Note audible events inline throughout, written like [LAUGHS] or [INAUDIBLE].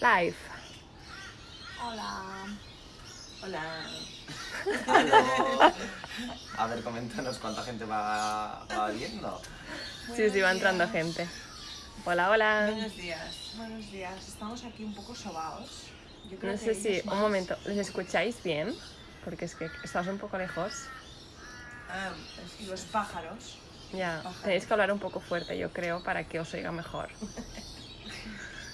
Live. Hola. Hola. Aló. [LAUGHS] A ver, coméntanos cuánta gente va, va viendo. Sí, sí, va entrando gente. Hola, hola. Buenos días. Buenos días. Estamos aquí un poco sobaos. Yo creo No que sé si, un momento, ¿les escucháis bien? Porque es que estamos un poco lejos. Ah, los pájaros. Ya, Pájaros. tenéis que hablar un poco fuerte, yo creo, para que os oiga mejor. [LAUGHS]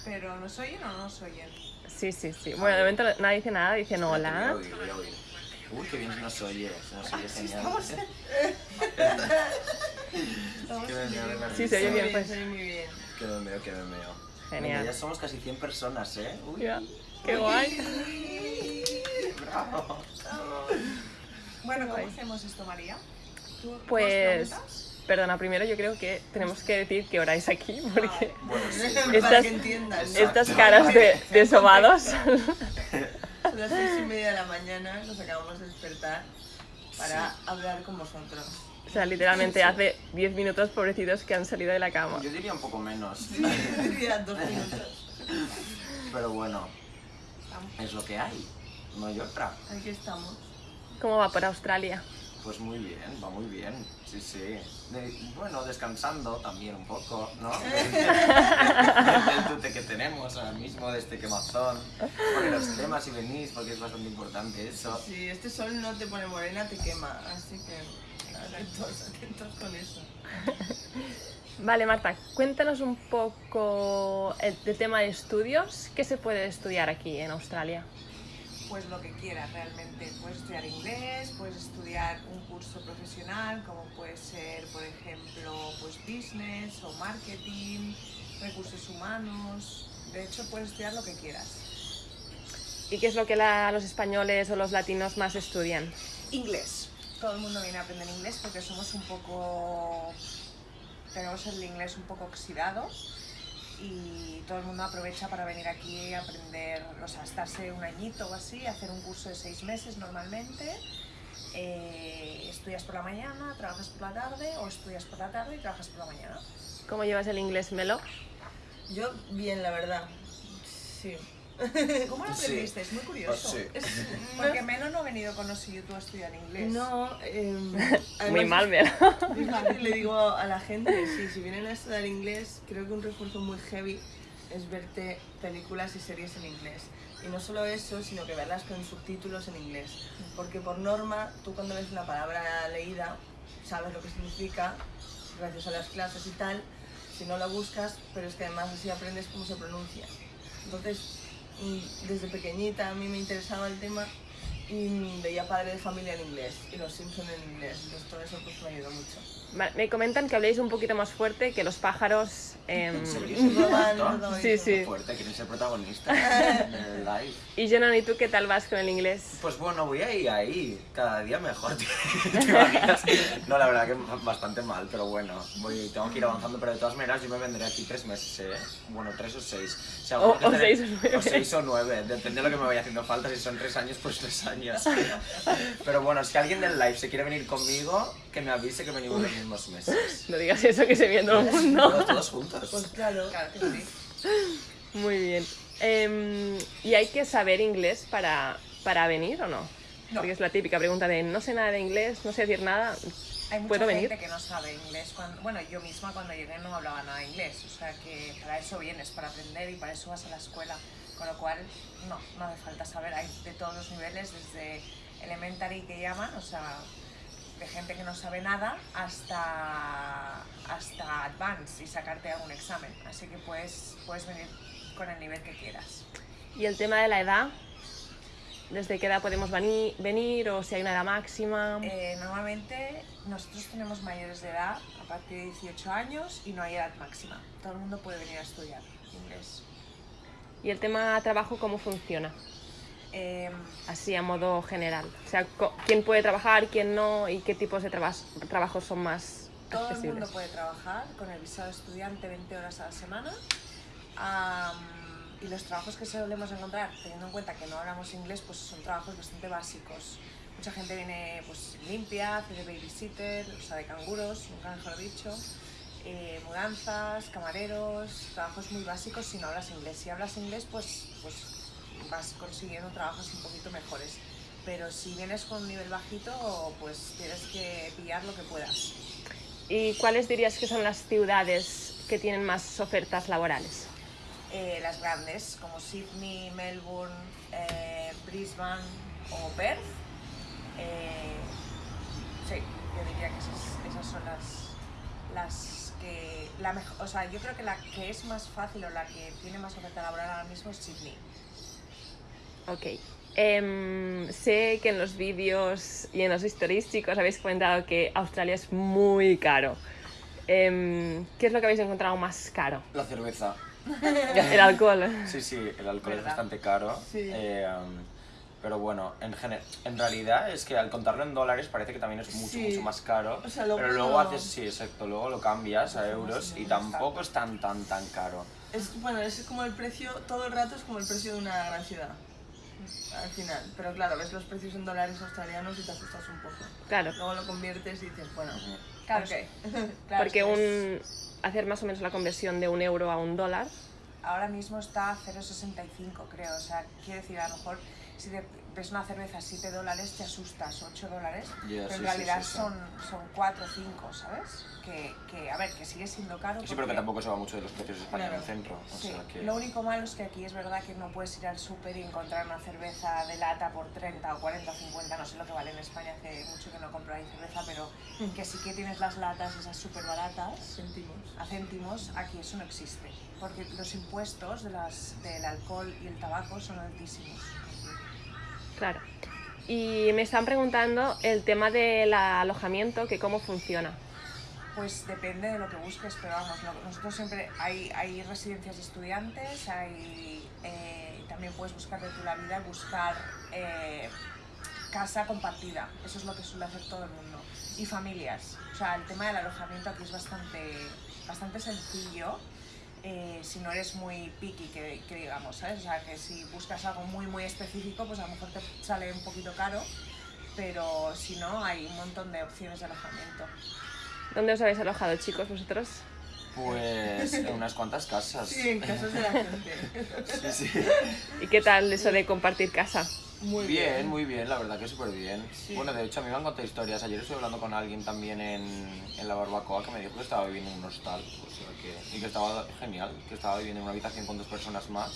Pero ¿nos oyen o no nos oyen? Sí, sí, sí. Bueno, de momento nadie dice nada, dicen hola. a oír, voy a oír. Uy, qué bien nos oye. Se nos oye genial. estamos- [LAUGHS] Estamos Qué bien, bien. bien, Sí, se oye bien, pues. se oye muy bien. Que me meo, me meo. Genial. Ya somos casi 100 personas, ¿eh? Uy, Ya, Qué guay. bravo. Bueno, ¿cómo hacemos esto, María? ¿Tú Pues? Perdona, primero yo creo que tenemos que decir qué hora es aquí, porque Bueno, sí. Para Estas- que estas caras de, de [LAUGHS] sobados. Son [LAUGHS] las seis y media de la mañana, nos acabamos de despertar para hablar con vosotros. O sea, literalmente hace 10 minutos, pobrecitos, que han salido de la cama. Yo diría un poco menos. Diría dos minutos. Pero bueno, es lo que hay. No hay otra. Aquí estamos. ¿Cómo va por Australia? Pues muy bien, va muy bien. Sí, sí. De- bueno, descansando también un poco, ¿no? [LAUGHS] El tute que tenemos ahora mismo de este quemazón. Porque los temas y venís, porque es bastante importante eso. Si este sol no te pone morena, te quema. Así que atentos, atentos con eso. Vale, Marta, cuéntanos un poco el, del tema de estudios. ¿Qué se puede estudiar aquí en Australia? Pues lo que quieras realmente. Puedes estudiar inglés, puedes estudiar un curso profesional, como puede ser, por ejemplo, pues business o marketing, recursos humanos. De hecho, puedes estudiar lo que quieras. ¿Y qué es lo que la- los españoles o los latinos más estudian? Inglés. Todo el mundo viene a aprender inglés porque somos un poco... Tenemos el inglés un poco oxidado y todo el mundo aprovecha para venir aquí a aprender, o sea, estarse un añito o así, hacer un curso de seis meses normalmente. Eh, estudias por la mañana, trabajas por la tarde o estudias por la tarde y trabajas por la mañana. ¿Cómo llevas el inglés, Melo? Yo, bien, la verdad. Sí. [LAUGHS] ¿Cómo lo Sí. aprendiste? Es muy curioso. Ah, sí. Es- [LAUGHS] Porque Melo no ha venido con nosotros tú a estudiar inglés. No, [LAUGHS] eh, Muy además- mal, Melo. Le digo a la gente, sí, si vienen a estudiar inglés, creo que un refuerzo muy heavy es verte películas y series en inglés. Y no solo eso, sino que verlas con subtítulos en inglés. Porque por norma, tú cuando ves una palabra leída, sabes lo que significa, gracias a las clases y tal, si no la buscas, pero es que además así aprendes cómo se pronuncia. Entonces, desde pequeñita a mí me interesaba el tema y veía Padre de Familia en inglés y Los Simpson en inglés. Entonces todo eso pues me ayudó mucho. Vale, Me comentan que habléis un poquito más fuerte, que los pájaros... em, ¿En serio? Sí, Sí. Fuerte, quieren ser protagonistas. [LAUGHS] Y Jonan, ¿y tú qué tal vas con el inglés? Pues bueno, voy ahí, ahí, cada día mejor. [LAUGHS] ¿Te imaginas? No, la verdad que bastante mal, pero bueno, voy, tengo que ir avanzando, pero de todas maneras yo me vendré aquí tres meses, ¿eh? Bueno, tres o seis. O, sea, O- o tener- seis o nueve. O seis o nueve, depende de lo que me vaya haciendo falta, si son tres años, pues tres años. [LAUGHS] Pero bueno, si alguien del live se quiere venir conmigo, que me avise que venimos los mismos meses. No digas eso, que se viene todo el mundo. Todos, todos juntos. Pues claro. Claro que sí. Muy bien. Em, ¿Y hay que saber inglés para, para venir o no? No. Porque es la típica pregunta de no sé nada de inglés, no sé decir nada. Hay mucha ¿Puedo gente venir? que no sabe inglés. Cuando, bueno, yo misma cuando llegué no hablaba nada de inglés. O sea que para eso vienes, para aprender y para eso vas a la escuela. Con lo cual, no, no hace falta saber. Hay de todos los niveles, desde elementary que llaman, o sea, de gente que no sabe nada, hasta, hasta advanced y sacarte algún examen. Así que puedes, puedes venir con el nivel que quieras. Y el tema de la edad, ¿desde qué edad podemos veni- venir o si hay una edad máxima? Eh, normalmente nosotros tenemos mayores de edad a partir de 18 años y no hay edad máxima. Todo el mundo puede venir a estudiar inglés. ¿Y el tema trabajo cómo funciona? Eh, Así a modo general. O sea, ¿quién puede trabajar, quién no y qué tipos de trabas- trabajos son más todo el accesibles? mundo puede trabajar con el visado estudiante 20 horas a la semana. Am, y los trabajos que solemos encontrar, teniendo en cuenta que no hablamos inglés, pues son trabajos bastante básicos. Mucha gente viene pues limpia, hace de babysitter, o sea, de canguros, nunca mejor dicho. eh, mudanzas, camareros, trabajos muy básicos si no hablas inglés. Si hablas inglés, pues, pues vas consiguiendo trabajos un poquito mejores. Pero si vienes con un nivel bajito, pues tienes que pillar lo que puedas. ¿Y cuáles dirías que son las ciudades que tienen más ofertas laborales? Eh, las grandes, como Sydney, Melbourne, eh, Brisbane o Perth. Eh, sí, yo diría que esas, esas son las, las que... La o sea, yo creo que la que es más fácil o la que tiene más oferta laboral ahora mismo es Sydney. Ok. Em, sé que en los vídeos y en los historísticos habéis comentado que Australia es muy caro. Em, ¿Qué es lo que habéis encontrado más caro? La cerveza. [LAUGHS] El alcohol. Sí, sí, el alcohol es bastante caro. Sí. eh, um, pero bueno, en, en realidad es que al contarlo en dólares parece que también es mucho, Sí. mucho más caro. O sea, luego pero luego haces, sí, exacto, luego lo cambias a euros y tampoco es tan, tan, tan caro. Es, bueno, es como el precio, todo el rato es como el precio de una gran ciudad. Al final. Pero claro, ves los precios en dólares australianos y te asustas un poco. Claro, Luego lo conviertes y dices, bueno, Claro, ok. [LAUGHS] claro, porque un, hacer más o menos la conversión de un euro a un dólar. ahora mismo está a 0,65 creo. O sea, quiere decir, a lo mejor si te ves una cerveza a 7 dólares te asustas, 8 dólares, pero sí, en realidad sí, sí. Son, son 4 o 5, ¿sabes? Que, que, a ver, que sigue siendo caro. Sí, pero que tampoco se va mucho de los precios de España en el centro. O Sí, sea que... lo único malo es que aquí es verdad que no puedes ir al súper y encontrar una cerveza de lata por 30 o 40 o 50, no sé lo que vale en España, hace mucho que no compro ahí cerveza, pero que sí que tienes las latas esas súper baratas Sentimos. a céntimos, aquí eso no existe, porque los impuestos de las, del alcohol y el tabaco son altísimos. Claro. Y me están preguntando el tema del alojamiento, que cómo funciona. Pues depende de lo que busques, pero vamos, nosotros siempre hay, hay residencias de estudiantes, hay, eh, también puedes buscar de tu la vida, buscar eh, casa compartida, eso es lo que suele hacer todo el mundo, y familias. O sea, el tema del alojamiento aquí es bastante, bastante sencillo, eh, si no eres muy picky, que, digamos, ¿sabes? O sea, que si buscas algo muy, muy específico, pues a lo mejor te sale un poquito caro, pero si no, hay un montón de opciones de alojamiento. ¿Dónde os habéis alojado, chicos, vosotros? Pues en unas cuantas casas. Sí, en casas de la gente. Sí, sí. ¿Y qué tal eso de compartir casa? Muy bien, bien. muy bien, la verdad que súper bien. Sí. Bueno, de hecho a mí me han contado historias. Ayer estuve hablando con alguien también en, en la barbacoa que me dijo que estaba viviendo en un hostal. O sea que, y que estaba genial, que estaba viviendo en una habitación con dos personas más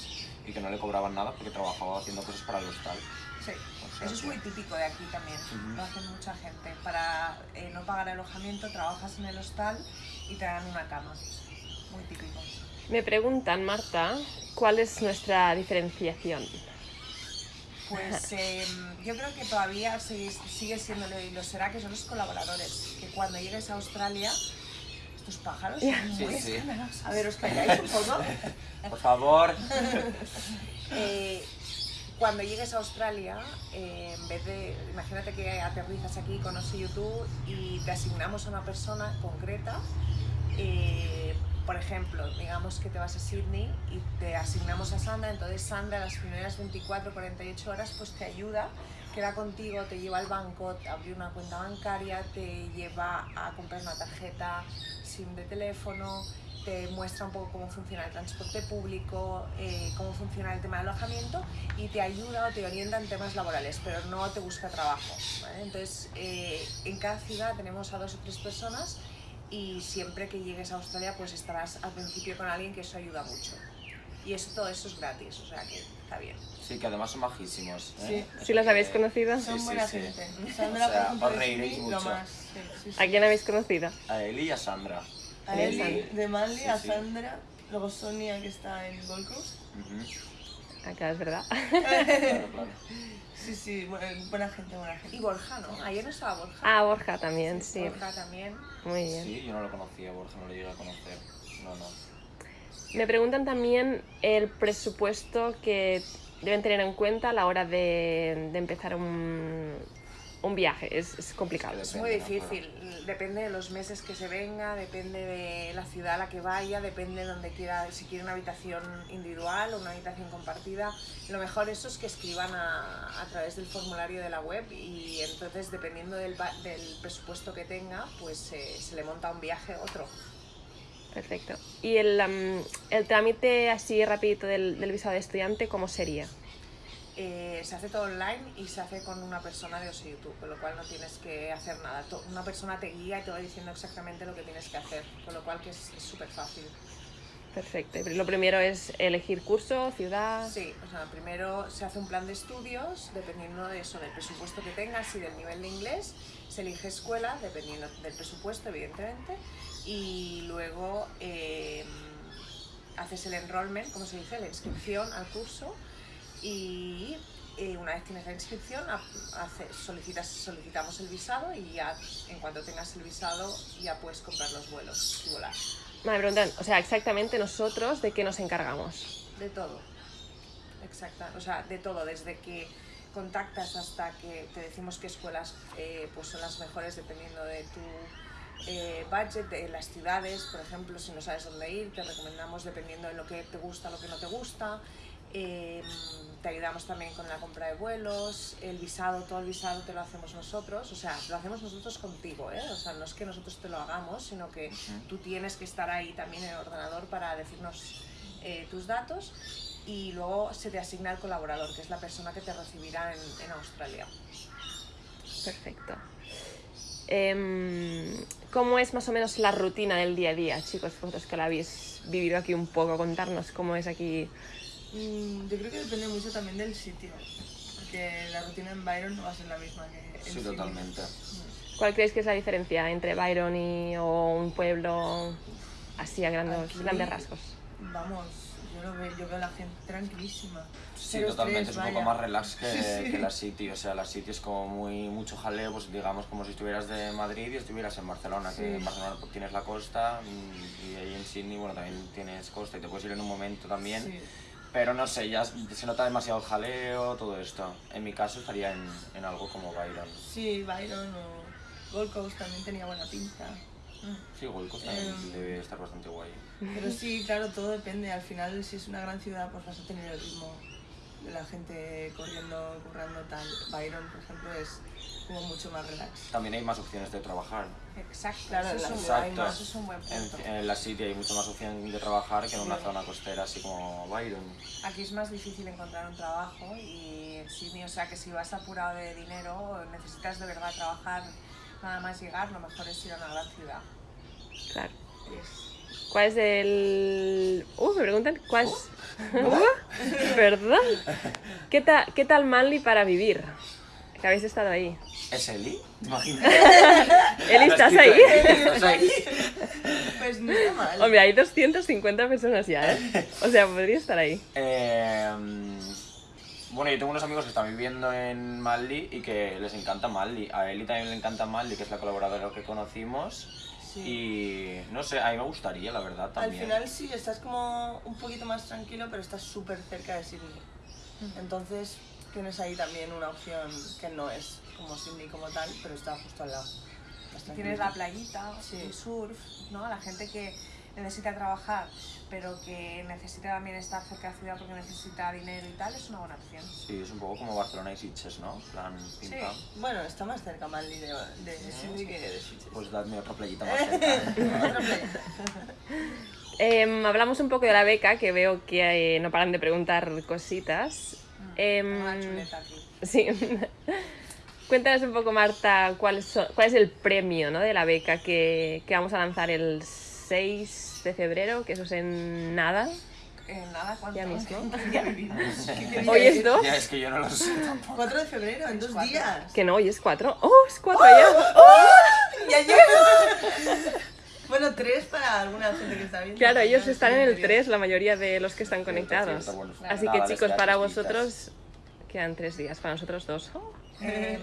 y que no le cobraban nada porque trabajaba haciendo cosas para el hostal. Sí, O sea eso es que- muy típico de aquí también, lo hacen mucha gente. Para eh, no pagar alojamiento trabajas en el hostal y te dan una cama. Muy típico. Me preguntan, Marta, ¿cuál es nuestra diferenciación? Pues [LAUGHS] em, yo creo que todavía sigue, sigue siendo y lo será que son los colaboradores. Que cuando llegues a Australia, estos pájaros son Sí, muy sí. A ver, ¿os calláis un poco? [LAUGHS] Por favor. [LAUGHS] Eh, cuando llegues a Australia, eh, en vez de, imagínate que aterrizas aquí con Osi YouTube y te asignamos a una persona concreta, eh, por ejemplo, digamos que te vas a Sydney y te asignamos a Sandra, entonces Sandra las primeras 24, 48 horas pues te ayuda, queda contigo, te lleva al banco, te abre una cuenta bancaria, te lleva a comprar una tarjeta SIM de teléfono, te muestra un poco cómo funciona el transporte público, eh, cómo funciona el tema de alojamiento y te ayuda o te orienta en temas laborales, pero no te busca trabajo. ¿vale? Entonces, eh, en cada ciudad tenemos a dos o tres personas y siempre que llegues a Australia pues estarás al principio con alguien que eso ayuda mucho. Y eso, todo eso es gratis, o sea que está bien. Sí, que además son majísimos. ¿eh? ¿Sí los habéis conocido? Son sí, buena sí. gente. Sandra, O sea, por ejemplo, os reiréis mucho. más. Sí, sí, sí. ¿A quién habéis conocido? A Eli y a Sandra. A Eli, de Manly, Sí, a sí. Sandra, luego Sonia que está en Gold Coast. Acá es verdad. Claro, [LAUGHS] claro. Sí, sí, bu- buena gente, buena Y gente. Borja, ¿no? Ayer no estaba Borja. Ah, Borja también, sí. Borja también. Muy bien. Sí, yo no lo conocía, Borja, no lo llegué a conocer. No, no. Me preguntan también el presupuesto que deben tener en cuenta a la hora de, de empezar un, un viaje. Es, es complicado. Es muy difícil, depende de los meses que se venga, depende de la ciudad a la que vaya, depende de donde quiera, si quiere una habitación individual o una habitación compartida. Lo mejor eso es que escriban a, a través del formulario de la web y entonces dependiendo del, ba- del presupuesto que tenga, pues eh, se le monta un viaje otro. Perfecto. ¿Y el, am, el trámite así rapidito del, del visado de estudiante, cómo sería? Eh, se hace todo online y se hace con una persona de OSI YouTube, con lo cual no tienes que hacer nada. To- Una persona te guía y te va diciendo exactamente lo que tienes que hacer, con lo cual que es súper fácil. Perfecto. Lo primero es elegir curso, ciudad. Sí, o sea, primero se hace un plan de estudios, dependiendo de eso, del presupuesto que tengas y del nivel de inglés, se elige escuela, dependiendo del presupuesto, evidentemente, y luego eh, haces el enrollment, como se dice, la inscripción al curso, y eh, una vez tienes la inscripción, ha- hace- solicitas, solicitamos el visado y ya en cuanto tengas el visado ya puedes comprar los vuelos y volar. Me preguntan, o sea, exactamente nosotros de qué nos encargamos. De todo. Exacta. O sea, de todo, desde que contactas hasta que te decimos qué escuelas eh, pues son las mejores dependiendo de tu eh, budget, de las ciudades, por ejemplo, si no sabes dónde ir, te recomendamos dependiendo de lo que te gusta, lo que no te gusta. Eh, te ayudamos también con la compra de vuelos, el visado, todo el visado te lo hacemos nosotros, o sea, lo hacemos nosotros contigo, ¿eh? O sea, no es que nosotros te lo hagamos, sino que tú tienes que estar ahí también en el ordenador para decirnos eh, tus datos y luego se te asigna el colaborador, que es la persona que te recibirá en, en Australia. Perfecto. Em, ¿Cómo es más o menos la rutina del día a día, chicos? Vosotros que la habéis vivido aquí un poco, contarnos cómo es aquí. Mm, yo creo que depende mucho también del sitio. Porque la rutina en Byron no va a ser la misma que en Sí, Sydney. totalmente. ¿Cuál creéis que es la diferencia entre Byron y o un pueblo así a grandes, Aquí- grandes rasgos? Vamos, yo, lo veo, yo veo a la gente tranquilísima. Sí, totalmente, es un poco vaya. más relax que, [LAUGHS] Sí, sí. que la City, o sea, la City es como muy mucho jaleo, pues digamos como si estuvieras de Madrid y estuvieras en Barcelona, que en Barcelona tienes la costa mm, y ahí en Sydney, bueno, también tienes costa y te puedes ir en un momento también, Sí. Pero no sé, ya se nota demasiado jaleo, todo esto. En mi caso estaría en, en algo como Byron. Sí, Byron o Gold Coast también tenía buena pinta. Sí, Gold Coast también Em. debe estar bastante guay. Pero sí, claro, todo depende. Al final, si es una gran ciudad, pues vas a tener el ritmo de la gente corriendo, currando, tal. Byron, por ejemplo, es como mucho más relax. También hay más opciones de trabajar. Exacto, Claro, eso, es la- un, Exacto. eso es un buen punto. En, en la City hay mucho más opción de trabajar que en una Sí. zona costera así como Byron. Aquí es más difícil encontrar un trabajo y en Sydney, o sea que si vas apurado de dinero, necesitas de verdad trabajar nada más llegar, lo mejor es ir a una gran ciudad. Claro. ¿Cuál es el...? Uh, me preguntan, ¿cuál es...? Uh, ¿Verdad? ¿Qué, ta- ¿Qué tal Manly para vivir? Que habéis estado ahí. ¿Es Eli? ¿Te imaginas? [LAUGHS] Eli, ¿estás ahí? ¿Estás ahí? Pues no está mal. Hombre, hay 250 personas ya, ¿eh? [LAUGHS] O sea, podría estar ahí. Eh, bueno, yo tengo unos amigos que están viviendo en Manly y que les encanta Manly. A Eli también le encanta Manly, que es la colaboradora que conocimos. Sí. Y no sé, a mí me gustaría, la verdad, Al final sí, estás como un poquito más tranquilo, pero estás súper cerca de Sydney. Entonces tienes ahí también una opción que no es como Sydney como tal, pero está justo al lado. Tienes la playita, Sí. el surf, ¿no? La gente que necesita trabajar, pero que necesita también estar cerca de la ciudad porque necesita dinero y tal, es una buena opción. Sí, es un poco como Barcelona y Sitges, ¿no? Plan, pim Sí. pam. Bueno, está más cerca Manly de, de Sydney que de Sitges. Pues dadme otra playita [LAUGHS] más cerca. Playa. [LAUGHS] Em, hablamos un poco de la beca, que veo que eh, no paran de preguntar cositas. Em, Una chuleta aquí. Sí. [LAUGHS] Cuéntanos un poco, Marta, cuál, so- cuál es el premio ¿no? de la beca que, que vamos a lanzar el 6 de febrero, que eso es en nada. Eh, nada, ¿cuánto? Ya mismo. [LAUGHS] ¿Qué día vivimos? [LAUGHS] Hoy es 2, ya, es que yo no lo sé tampoco. 4 de febrero, en dos cuatro. días. que no, hoy es 4. ¡Oh, es 4 ya! ¡Ya llego! Bueno, 3 para alguna gente que está viendo. Claro, ellos están en el interior. 3, la mayoría de los que están conectados. Así que chicos, para tres vosotros quedan 3 días, para nosotros 2. Em,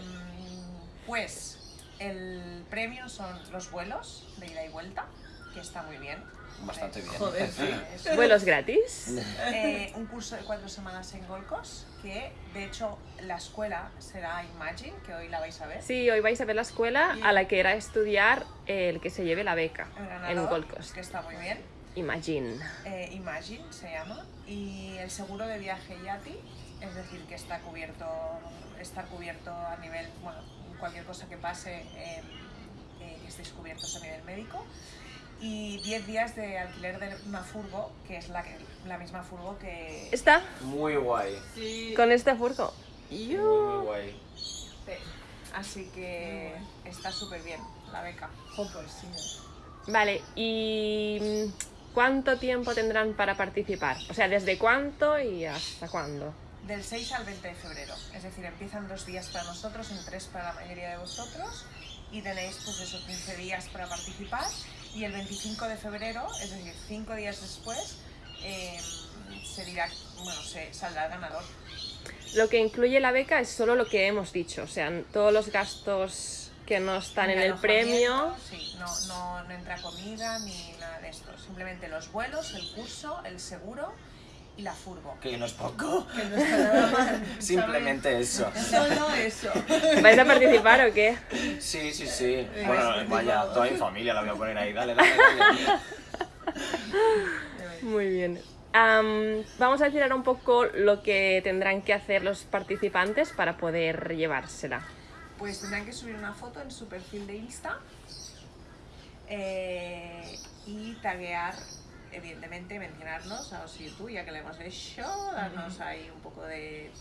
pues el premio son los vuelos de ida y vuelta, que está muy bien. Bastante bien. Joder, sí. [LAUGHS] ¿Vuelos gratis? Eh, [LAUGHS] un curso de cuatro semanas en Gold Coast, que de hecho la escuela será Imagine, que hoy la vais a ver. Sí, hoy vais a ver la escuela a la que irá a estudiar el que se lleve la beca En en Coast. que está muy bien. Imagine. Eh, Imagine se llama. Y el seguro de viaje Yati, es decir, que está cubierto, está cubierto a nivel, bueno, cualquier cosa que pase, eh, eh, que estéis cubiertos a nivel médico. Y 10 días de alquiler de una furgo, que es la, que, la misma furgo que... ¿Está? Muy guay. Sí. Con este furgo. Muy, guay. Sí. Así que está súper bien la beca. Sí. Vale, ¿y cuánto tiempo tendrán para participar? O sea, ¿desde cuánto y hasta cuándo? Del 6 al 20 de febrero. Es decir, empiezan dos días para nosotros, en tres para la mayoría de vosotros. Y tenéis pues esos 15 días para participar. Y el 25 de febrero, es decir, cinco días después, eh, se dirá, bueno, se saldrá el ganador. Lo que incluye la beca es solo lo que hemos dicho, o sea, todos los gastos que no están en el premio. Sí, no, no, no entra comida ni nada de esto. Simplemente los vuelos, el curso, el seguro y la furgo. Que no es poco. [LAUGHS] Que no está nada mal. Simplemente eso. Solo eso. ¿Vais a participar o qué? Sí, sí, sí. Bueno, vaya, toda mi familia la voy a poner ahí. Dale, dale, dale. [LAUGHS] Muy bien. Am, vamos a decir ahora un poco lo que tendrán que hacer los participantes para poder llevársela. Pues tendrán que subir una foto en su perfil de Insta eh, y taguear, evidentemente, mencionarnos a Osi y tú, ya que le hemos hecho, darnos ahí un poco de...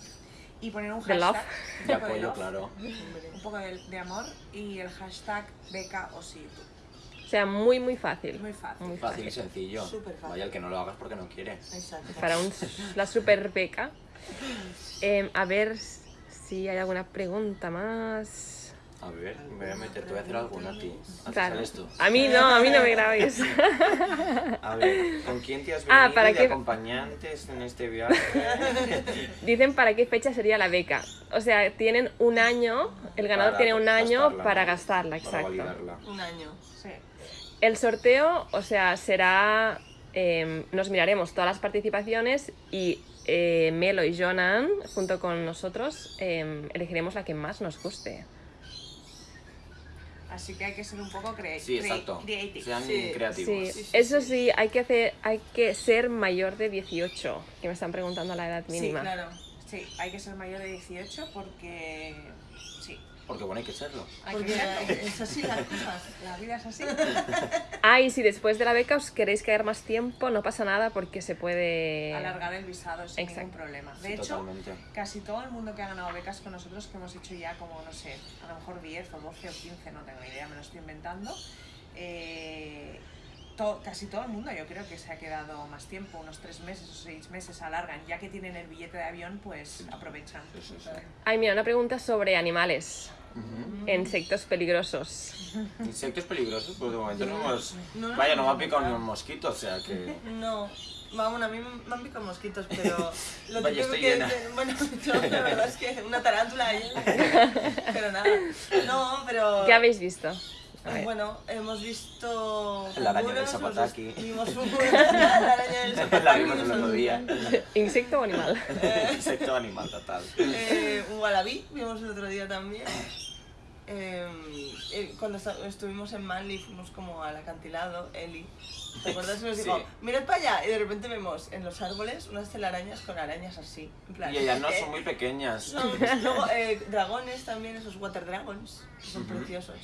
y poner un love. hashtag. De apoyo, love, claro. Un poco de, de amor y el hashtag beca Osi y tú. O sea, muy, muy fácil. Muy fácil. Muy Fácil y sencillo. Súper fácil. Vaya, el que no lo hagas porque no quiere. Exacto. Para un- la super beca. [LAUGHS] Em, a ver si hay alguna pregunta más. A ver, me voy a meter, te voy a hacer alguna a ti. ¿A ti Claro. tú? A mí no, a mí no me grabéis. [LAUGHS] A ver, ¿con quién te has venido Ah, ¿para de qué? acompañantes en este viaje? [LAUGHS] Dicen para qué fecha sería la beca. O sea, tienen un año, el ganador Para tiene un año gastarla, para gastarla, Para exacto. validarla. Un año. Sí. El sorteo, o sea, será. em, nos miraremos todas las participaciones y eh, Melo y Jonan, junto con nosotros, em, elegiremos la que más nos guste. Así que hay que ser un poco cre Sí, cre- exacto. creative. Sean Sí. creativos. Sí, sí, eso sí. sí, hay que hacer, hay que ser mayor de 18, que me están preguntando la edad Sí, mínima. Claro. Sí, hay que ser mayor de 18 porque... Porque bueno, hay que serlo. Porque es así las cosas. La vida es así. [LAUGHS] Ah, y si después de la beca os queréis quedar más tiempo, no pasa nada porque se puede... Alargar el visado sin ningún Exacto. problema. De Sí, hecho, totalmente. casi todo el mundo que ha ganado becas con nosotros, que hemos hecho ya como, no sé, a lo mejor 10 o 12 o 15, no tengo ni idea, me lo estoy inventando. eh, to- casi todo el mundo yo creo que se ha quedado más tiempo, unos 3 meses o 6 meses alargan, ya que tienen el billete de avión, pues aprovechan. Sí, sí, sí. Ay, mira, una pregunta sobre animales, Ujú. insectos peligrosos. Insectos peligrosos, pues de momento no hemos... No Vaya, no me ha picado ni un mosquito, o sea que... No, vamos, a mí me han picado mosquitos, pero [LAUGHS] lo Vaya, típico estoy que llena. dicen- bueno, [LAUGHS] yo, la verdad es que una tarántula ahí, [LAUGHS] pero nada. No, pero ¿Qué habéis visto? Bueno, hemos visto La araña del Zapataki. Vimos [LAUGHS] la araña del La Zapataki, vimos el otro día. ¿Insecto o animal? Insecto animal total. Eh, un wallaby vimos el otro día también. Eh, eh, cuando estuvimos en Manly fuimos como al acantilado, Eli. ¿Te acuerdas? Y nos dijo, Sí. mirad para allá. Y de repente vemos en los árboles unas telarañas con arañas así. En plan, Y ellas no ¿eh? son muy pequeñas. Son- luego eh, dragones también, esos water dragons, que son preciosos.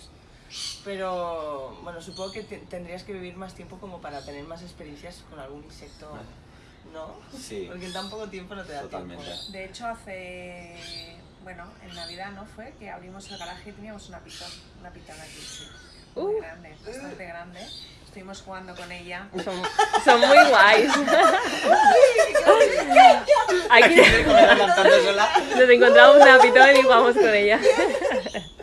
Pero bueno, supongo que te- tendrías que vivir más tiempo como para tener más experiencias con algún insecto, ¿no? Sí. Porque en tan poco tiempo no te da Totalmente. tiempo. De hecho, hace. Bueno, en Navidad no fue que abrimos el garaje y teníamos una pitón, una pitón aquí, sí. Muy Uh. grande, bastante grande. Estuvimos jugando con ella. Son, son muy guays. [LAUGHS] Aquí nos encontramos una pitón y jugamos con ella. [LAUGHS]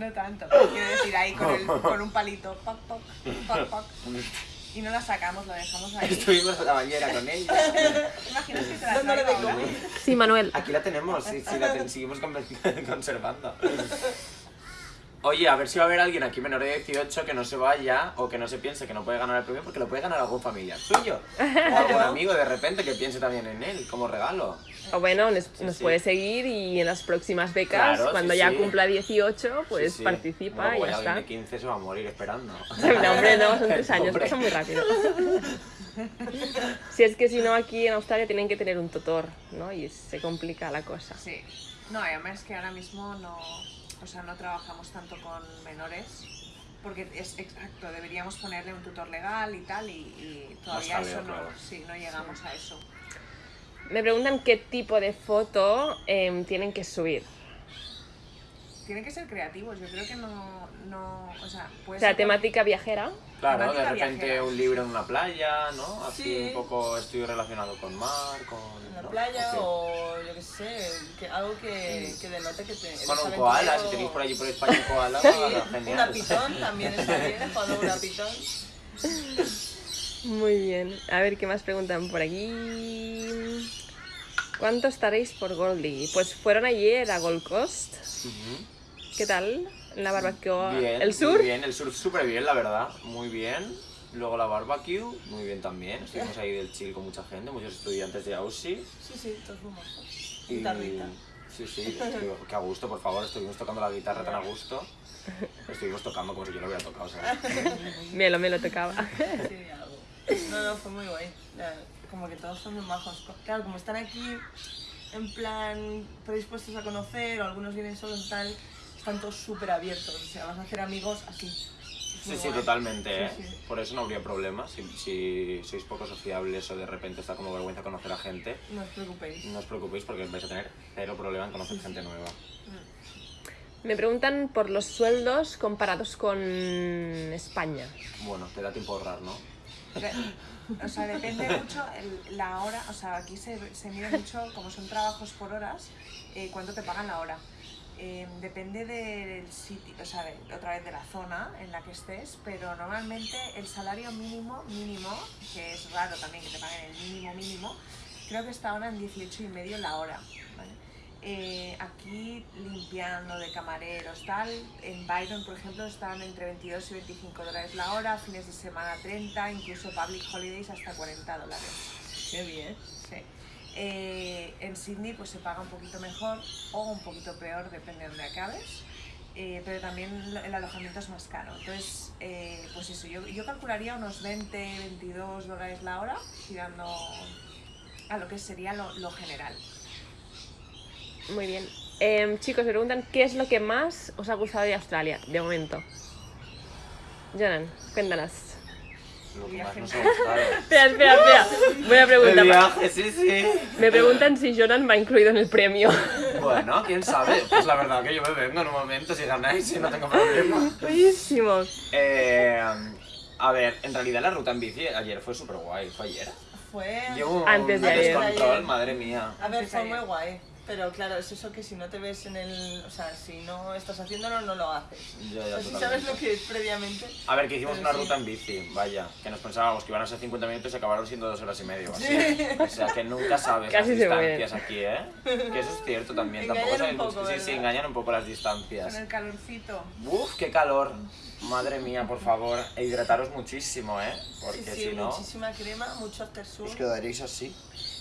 No tanto, pero quiero decir ahí con, el, [LAUGHS] con un palito. Poc, poc, poc, poc. Y no la sacamos, la dejamos ahí. Estuvimos en la bañera con ella. ¿Te imaginas que te la. Sí, Manuel. Aquí la tenemos, sí, sí, la ten- seguimos con- [LAUGHS] conservando. Oye, a ver si va a haber alguien aquí menor de 18 que no se vaya o que no se piense que no puede ganar el premio porque lo puede ganar algún familiar suyo. O algún [LAUGHS] amigo de repente que piense también en él como regalo. O bueno, nos, nos sí. puede seguir y en las próximas becas, Claro, cuando sí, ya sí. cumpla 18, pues Sí, sí. participa y ya alguien está. de 15 se va a morir esperando. [LAUGHS] No, hombre, no, son tres [LAUGHS] años, pasa muy rápido. [LAUGHS] Si es que si no, aquí en Australia tienen que tener un tutor, ¿no? Y se complica la cosa. Sí. No, y además que ahora mismo no, o sea, no trabajamos tanto con menores porque es exacto, deberíamos ponerle un tutor legal y tal, y, y todavía eso no, claro. sí, no llegamos a eso. Me preguntan qué tipo de foto em, tienen que subir. Tienen que ser creativos, yo creo que no, no o sea, O puede sea, ser temática viajera. Claro, de repente viajera. un libro en una playa, ¿no? Así Sí. un poco estoy relacionado con mar, con... ¿no? playa o yo qué sé, que, algo que, que denote que te. Con un aventurero. koala, si tenéis por allí por España un koala, Sí, genial. una pitón también está bien, cuando una pitón. [LAUGHS] Muy bien. A ver qué más preguntan por aquí. ¿Cuánto estaréis por Goldie? Pues fueron ayer a Gold Coast. ¿Qué tal? La barbacoa. Bien, ¿El sur? Muy bien, el sur súper bien, la verdad, muy bien. Luego la barbecue, muy bien también. Estuvimos ahí del chill con mucha gente, muchos estudiantes de AUSI. Sí, sí, todos muy majos. Y... Guitarrita. Sí, sí, [LAUGHS] que a gusto, por favor, estuvimos tocando la guitarra tan a gusto. Estuvimos tocando como si yo lo hubiera tocado, ¿sabes? [LAUGHS] Me lo, me lo tocaba. Sí. No, no, fue muy guay. Como que todos son muy majos. Claro, como están aquí en plan predispuestos a conocer, o algunos vienen solos y tal, están todos súper abiertos. O sea, vas a hacer amigos así. Sí, sí, totalmente, ¿eh? Sí, sí. Por eso no habría problema. Si, si sois poco sociables o de repente está como vergüenza conocer a gente, No os preocupéis. no os preocupéis porque vais a tener cero problema en conocer gente nueva. Me preguntan por los sueldos comparados con España. Bueno, te da tiempo a ahorrar, ¿no? O sea, depende mucho el- la hora, o sea, aquí se, se mide mucho, como son trabajos por horas, eh, cuánto te pagan la hora. Eh, depende del sitio, o sea, de- otra vez de la zona en la que estés, pero normalmente el salario mínimo, mínimo, que es raro también que te paguen el mínimo, mínimo, creo que está ahora en 18 y medio la hora. ¿vale? Eh, aquí limpiando de camareros, tal, en Byron, por ejemplo, están entre 22 y 25 dólares la hora, fines de semana 30, incluso public holidays hasta 40 dólares. Qué bien. Sí. Eh, en Sydney pues se paga un poquito mejor o un poquito peor, depende de donde acabes. Eh, pero también el alojamiento es más caro. Entonces, eh, pues eso, yo, yo calcularía unos 20, 22 dólares la hora, tirando a lo que sería lo, lo general. Muy bien. Em, chicos, me preguntan qué es lo que más os ha gustado de Australia, de momento. Jonan, cuéntanos. Lo que más nos ha gustado. [LAUGHS] Espera, espera, espera. Voy a El preguntar. viaje, sí, sí. Me preguntan si Jonan va incluido en el premio. Bueno, quién sabe. Pues la verdad que yo me vengo en un momento si ganáis y no tengo problema. Buenísimo. Eh, a ver, en realidad la ruta en bici ayer fue súper guay. ¿Fue ayer? Fue. Llevo un Antes de ayer. descontrol, madre mía. A ver, fue muy guay. Pero claro, es eso que si no te ves en el. O sea, si no estás haciéndolo, no lo haces. Ya, O ya, sea, si sabes lo que es previamente. A ver, que hicimos una sí. ruta en bici, vaya, que nos pensábamos que iban a ser 50 minutos y acabaron siendo 2 horas y media o así. O sea, que nunca sabes [LAUGHS] Casi las distancias aquí, ¿eh? Que eso es cierto también. Engañan Tampoco un sabemos- poco, sí, sí, engañan un poco las Con distancias. el calorcito. Uf, qué calor. Madre mía, por favor, e hidrataros muchísimo, ¿eh? Porque sí, sí, si no, muchísima crema, mucho after os quedaréis así.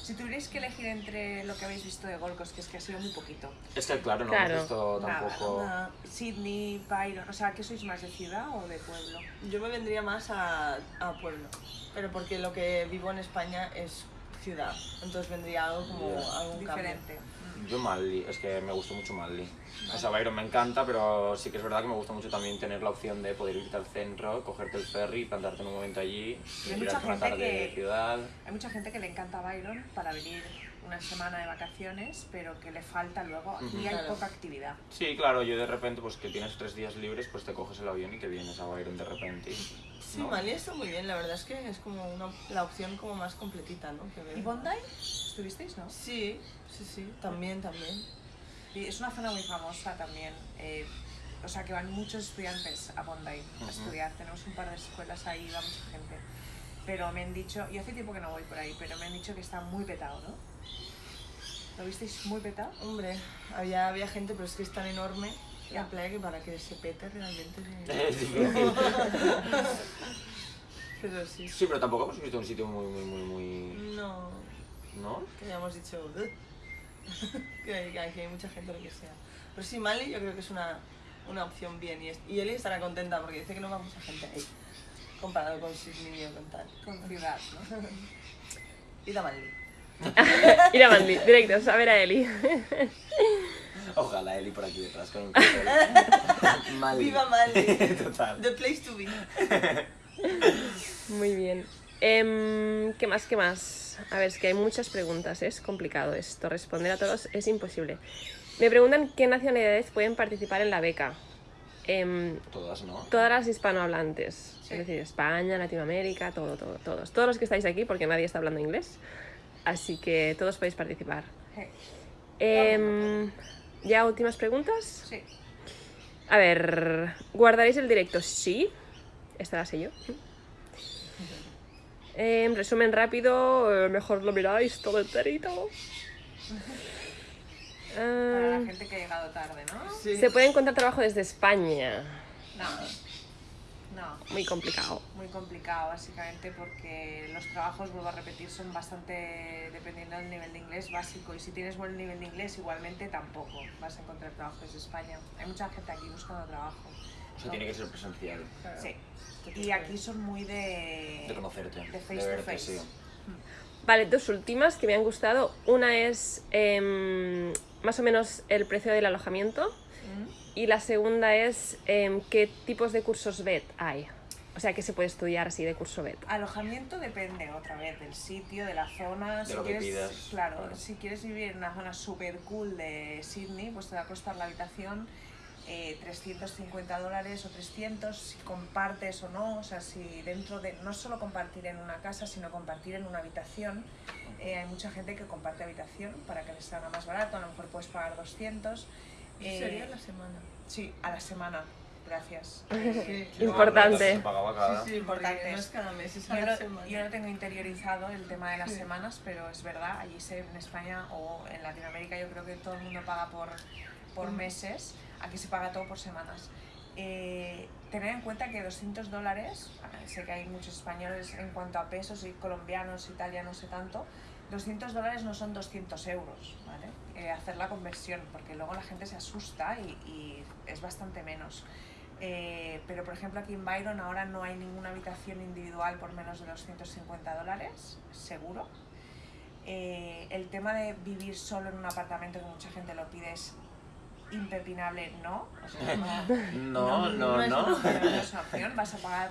Si tuvierais que elegir entre lo que habéis visto de Gold Coast, que es que ha sido muy poquito, Es que claro, no Claro. hemos visto tampoco... Nada. Sydney, Byron, o sea, ¿qué sois más de ciudad o de pueblo? Yo me vendría más a, a pueblo. Pero porque lo que vivo en España es ciudad. Entonces vendría algo como algún Diferente. cambio. Yo Manly, es que me gustó mucho Manly. O sea, Byron me encanta, pero sí que es verdad que me gusta mucho también tener la opción de poder irte al centro, cogerte el ferry, plantarte en un momento allí, hay mucha gente de ciudad. Hay mucha gente que le encanta Byron para venir una semana de vacaciones, pero que le falta luego. Aquí Ujú. hay Claro. poca actividad. Sí, claro, yo de repente, pues que tienes tres días libres, pues te coges el avión y te vienes a Byron de repente. Sí, ¿no? Mali está muy bien. La verdad es que es como una, la opción como más completita, ¿no? Que. ¿Y Bondi? ¿Estuvisteis, no? Sí, sí, sí. También, también. Y es una zona muy famosa también. eh, o sea, que van muchos estudiantes a Bondi a Ujú. estudiar. Tenemos un par de escuelas ahí, va mucha gente. Pero me han dicho, y hace tiempo que no voy por ahí, pero me han dicho que está muy petado, ¿no? ¿Lo visteis muy petado? Hombre, había, había gente, pero es que es tan enorme Ya. la playa que para que se pete realmente. [LAUGHS] sí. Es [LAUGHS] difícil. Pero sí. Sí, pero tampoco hemos visto un sitio muy, muy, muy, muy... No, ¿No? que hayamos dicho "Ugh". [LAUGHS] que, hay, que mucha gente lo que sea. Pero sí, Mali yo creo que es una, una opción bien y, es- y Eli estará contenta porque dice que no va mucha gente ahí comparado con Sydney o con tal. Con ciudad, ¿no? Ir a Mali. [LAUGHS] Ir a Manly, directos, a ver a Eli. [LAUGHS] Ojalá Eli por aquí detrás con un [LAUGHS] cartel. Mali. Viva Mali. Total. The place to be. Muy bien. Em, ¿Qué más? ¿Qué más? A ver, es que hay muchas preguntas, es complicado esto. Responder a todos es imposible. Me preguntan qué nacionalidades pueden participar en la beca. Em, Todas, ¿no? todas las hispanohablantes, Sí. es decir, España, Latinoamérica, todo, todo, todos. Todos los que estáis aquí, porque nadie está hablando inglés. Así que todos podéis participar. Eh, Em, ¿Ya últimas preguntas? Sí. A ver, ¿guardaréis el directo? Sí. Esta la sé yo. En resumen rápido, eh, mejor lo miráis todo enterito. Para Ah, la gente que ha llegado tarde, ¿no? Sí. se puede encontrar trabajo desde España. No. No. Muy complicado. Muy complicado, básicamente, porque los trabajos, vuelvo a repetir, son bastante dependiendo del nivel de inglés básico. Y si tienes buen nivel de inglés, igualmente tampoco vas a encontrar trabajo desde España. Hay mucha gente aquí buscando trabajo. O sea, tiene que ser presencial. Sí. Y aquí son muy de. De conocerte. De face de to face. sí. Vale, dos últimas que me han gustado. Una es em, más o menos el precio del alojamiento. Y la segunda es em, qué tipos de cursos BED hay. O sea, que se puede estudiar así de curso BED. Alojamiento depende otra vez del sitio, de la zona. De lo que quieres, pidas, Claro, claro. si quieres vivir en una zona super cool de Sydney, pues te va a costar la habitación eh, 350 dólares o 300 si compartes o no. O sea, si dentro de. No solo compartir en una casa, sino compartir en una habitación. Eh, hay mucha gente que comparte habitación para que les salga más barato. A lo mejor puedes pagar 200. Eh, Sería la semana. Sí, a la semana. Gracias. [LAUGHS] Sí. Importante. Se pagaba cada. Sí, sí, Importante. no es cada mes, es a Yo la no, semana. yo no tengo interiorizado el tema de las semanas, pero es verdad, allí se, en España o en Latinoamérica yo creo que todo el mundo paga por, por Mm. meses, aquí se paga todo por semanas. Eh, tener en cuenta que 200 dólares, ah, sé que hay muchos españoles en cuanto a pesos y colombianos y tal, ya no sé tanto, 200 dólares no son 200 euros, ¿vale? Eh, hacer la conversión, porque luego la gente se asusta y, y es bastante menos. Eh, pero por ejemplo aquí en Byron ahora no hay ninguna habitación individual por menos de 250 dólares, seguro. Eh, el tema de vivir solo en un apartamento que mucha gente lo pide es impepinable, no. O sea, [LAUGHS] No, no, no, no no. no es una opción, vas a pagar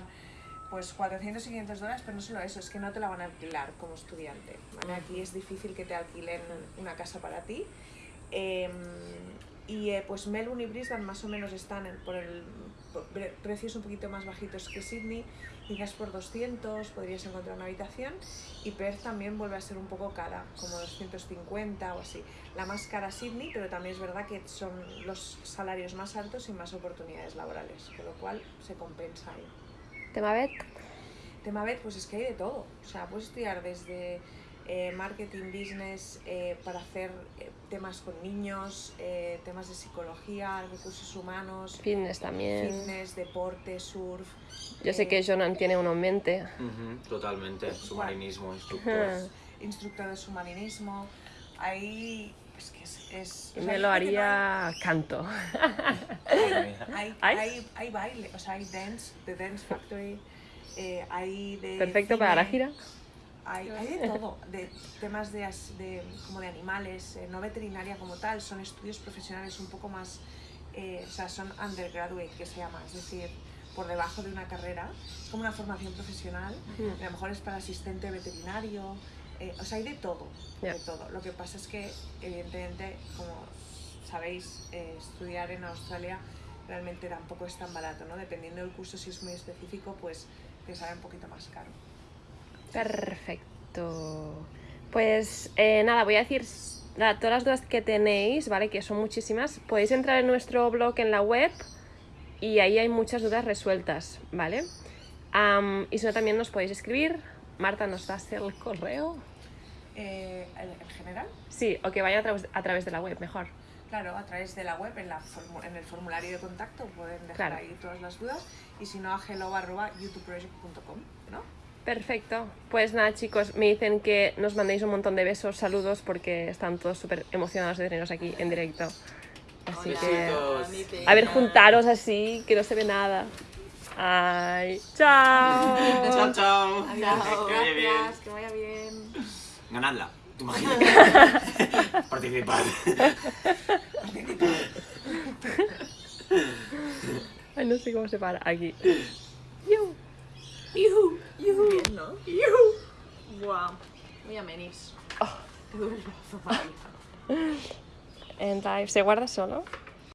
pues 400 y 500 dólares, pero no solo eso, es que no te la van a alquilar como estudiante. Aquí es difícil que te alquilen una casa para ti. Em, y eh, pues Melbourne y Brisbane más o menos están por el precios un poquito más bajitos que Sydney, quizás por 200 podrías encontrar una habitación y Perth también vuelve a ser un poco cara, como 250 o así. La más cara Sydney, pero también es verdad que son los salarios más altos y más oportunidades laborales, con lo cual se compensa ahí. ¿Tema BED? Tema BED, pues es que hay de todo. O sea, puedes estudiar desde eh, marketing, business, eh, para hacer eh, temas con niños, eh, temas de psicología, recursos humanos, Fitness también. fitness, deporte, surf. Yo sé eh, que Jonan tiene uno en mente. Ujú, Totalmente. Submarinismo, instructor. [LAUGHS] instructor de submarinismo. Ahí es que es... Me lo haría canto. [LAUGHS] hay, hay, ¿Hay? hay, hay baile, o sea, hay dance, The Dance Factory, eh, hay de... Perfecto para la gira. Hay, hay de todo, de temas de, de- como de animales, eh, no veterinaria como tal, son estudios profesionales un poco más, eh, o sea, son undergraduate que se llama, es decir, por debajo de una carrera, es como una formación profesional, a lo mejor es para asistente veterinario, eh, o sea, hay de todo, de todo. Lo que pasa es que, evidentemente, como sabéis, eh, estudiar en Australia realmente tampoco es tan barato, ¿no? Dependiendo del curso, si es muy específico, pues te sale un poquito más caro. Perfecto. Pues eh, nada, voy a decir nada, todas las dudas que tenéis, ¿vale? Que son muchísimas. Podéis entrar en nuestro blog en la web y ahí hay muchas dudas resueltas, ¿vale? Y si no, también nos podéis escribir. Marta, ¿nos das el correo? Eh, ¿en en general? Sí, o que vayan a través, a través de la web, mejor. Claro, a través de la web, en, la en el formulario de contacto, pueden dejar Claro. ahí todas las dudas. Y si no, a hello.youtubeproject.com, ¿no? Perfecto. Pues nada, chicos, me dicen que nos mandéis un montón de besos, saludos, porque están todos súper emocionados de teneros aquí en directo. Así Hola. que... A ver, juntaros así, que no se ve nada. Ay, chao. chao, chao. Adiós. Que vaya bien. Gracias, que vaya bien. Ganadla. Tú [LAUGHS] imagínate. Participar. Participar. Ay, no sé cómo se para. Aquí. Yuhu. Yuhu. Yuhu. Bien, ¿no? Yuhu. Guau. Muy amenis. Oh. Te doy un brazo para ¿Se guarda solo?